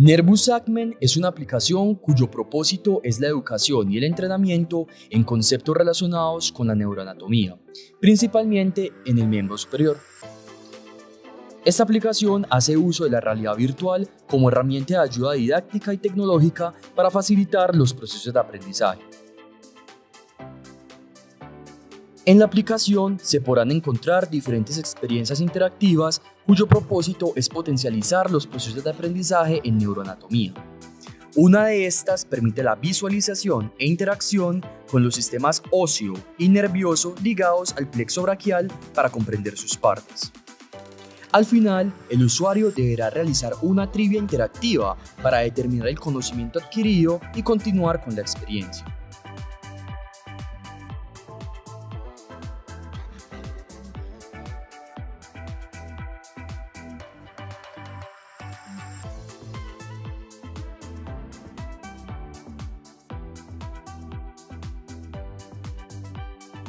Nervous Segment es una aplicación cuyo propósito es la educación y el entrenamiento en conceptos relacionados con la neuroanatomía, principalmente en el miembro superior. Esta aplicación hace uso de la realidad virtual como herramienta de ayuda didáctica y tecnológica para facilitar los procesos de aprendizaje. En la aplicación se podrán encontrar diferentes experiencias interactivas cuyo propósito es potencializar los procesos de aprendizaje en neuroanatomía. Una de estas permite la visualización e interacción con los sistemas óseo y nervioso ligados al plexo braquial para comprender sus partes. Al final, el usuario deberá realizar una trivia interactiva para determinar el conocimiento adquirido y continuar con la experiencia.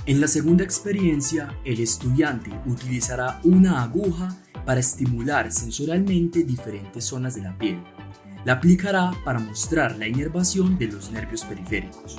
En la segunda experiencia, el estudiante utilizará una aguja para estimular sensorialmente diferentes zonas de la piel. La aplicará para mostrar la inervación de los nervios periféricos.